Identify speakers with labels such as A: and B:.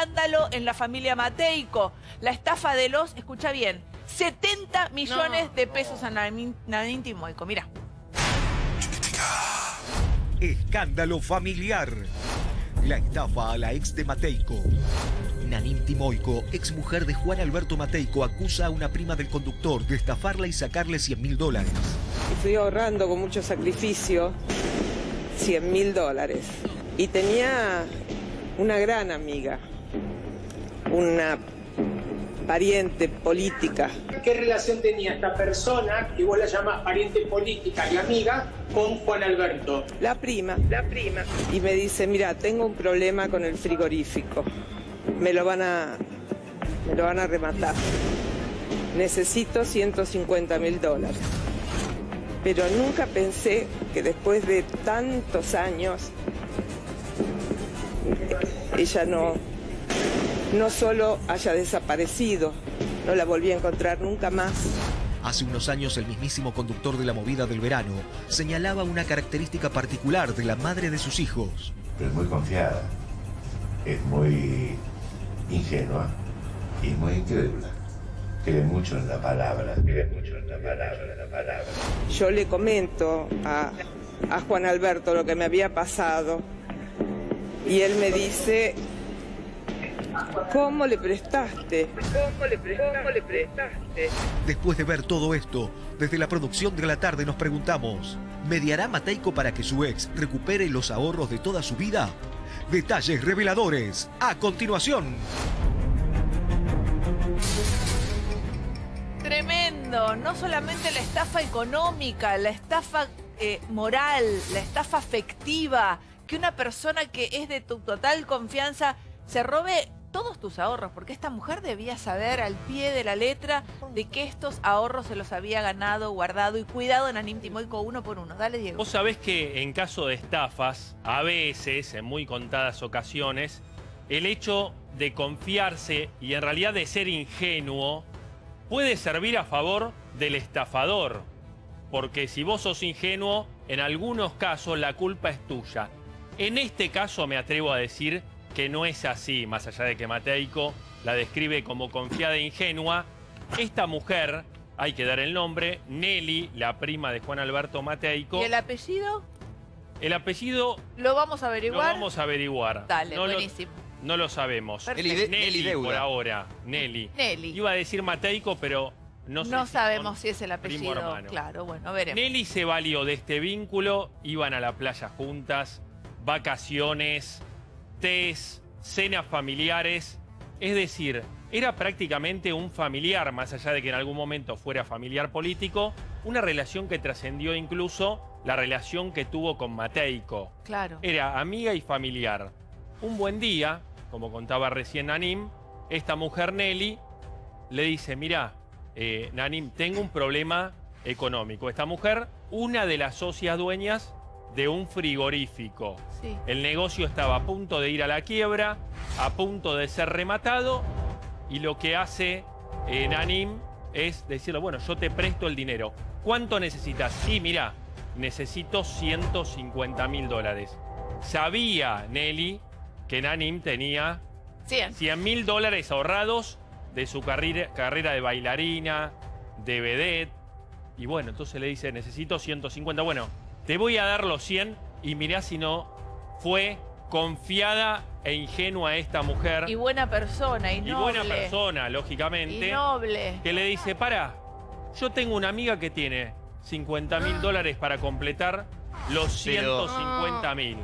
A: escándalo en la familia Mateico. La estafa de los, escucha bien, 70 millones de pesos a Nadine Nadine Timoico. Mira.
B: Escándalo familiar. La estafa a la ex de Mateico. Nanín Timoico, ex mujer de Juan Alberto Mateico, acusa a una prima del conductor de estafarla y sacarle 100 mil dólares.
C: Y fui ahorrando con mucho sacrificio 100 mil dólares. Y tenía una gran amiga, una pariente política.
D: ¿Qué relación tenía esta persona, que vos la llamás pariente política y amiga, con Juan Alberto?
C: La prima, la prima. Y me dice, mira, tengo un problema con el frigorífico. Me lo van a, me lo van a rematar. Necesito 150 mil dólares. Pero nunca pensé que después de tantos años ella no, no solo haya desaparecido, no la volví a encontrar nunca más.
B: Hace unos años el mismísimo conductor de la movida del verano señalaba una característica particular de la madre de sus hijos.
E: Es muy confiada, es muy ingenua y muy incrédula. Cree mucho en la palabra, cree mucho en la palabra, en la palabra.
C: Yo le comento a, a Juan Alberto lo que me había pasado y él me dice, ¿cómo le prestaste? ¿Cómo le, pre- cómo le prestaste?
B: Después de ver todo esto, desde la producción de la tarde nos preguntamos, ¿mediará Mateico para que su ex recupere los ahorros de toda su vida? Detalles reveladores, a continuación.
A: Tremendo, no solamente la estafa económica, la estafa eh, moral, la estafa afectiva, que una persona que es de tu total confianza se robe todos tus ahorros, porque esta mujer debía saber al pie de la letra de que estos ahorros se los había ganado, guardado y cuidado en Anim uno por uno. Dale, Diego.
F: Vos sabés que en caso de estafas, a veces, en muy contadas ocasiones, el hecho de confiarse y en realidad de ser ingenuo puede servir a favor del estafador. Porque si vos sos ingenuo, en algunos casos la culpa es tuya. En este caso me atrevo a decir que no es así, más allá de que Mateico la describe como confiada e ingenua. Esta mujer, hay que dar el nombre, Nelly, la prima de Juan Alberto Mateico.
A: ¿Y el apellido?
F: El apellido
A: ¿Lo vamos a
F: lo
A: averiguar?
F: vamos a averiguar.
A: Dale,
F: no lo,
A: buenísimo.
F: no lo sabemos.
A: Perfecto.
G: Nelly,
F: Nelly,
G: Nelly Deuda.
F: por ahora. Nelly.
A: Nelly.
F: Iba a decir Mateico, pero no sé
A: No
F: si
A: sabemos si es el apellido. Claro, bueno, veremos.
F: Nelly se valió de este vínculo, iban a la playa juntas, vacaciones, tés, cenas familiares. Es decir, era prácticamente un familiar, más allá de que en algún momento fuera familiar político, una relación que trascendió incluso la relación que tuvo con Mateico.
A: Claro.
F: Era amiga y familiar. Un buen día, como contaba recién Nanim, esta mujer Nelly le dice, mira, eh, Nanim, tengo un problema económico. Esta mujer, una de las socias dueñas de un frigorífico.
A: Sí.
F: El negocio estaba a punto de ir a la quiebra, a punto de ser rematado, y lo que hace eh, Nanim es decirle, bueno, yo te presto el dinero. ¿Cuánto necesitas? Sí, mira, necesito 150 mil dólares. Sabía Nelly que Nanim tenía
A: 100.
F: 100 mil dólares ahorrados de su carrera, carrera de bailarina, de vedette. Y bueno, entonces le dice, necesito 150. Bueno, te voy a dar los 100 y mirá si no fue confiada e ingenua esta mujer.
A: Y buena persona, y
F: y
A: noble.
F: buena persona, lógicamente.
A: Y noble.
F: Que le dice, para, yo tengo una amiga que tiene 50 mil dólares para completar los
G: Pero-
F: 150 mil.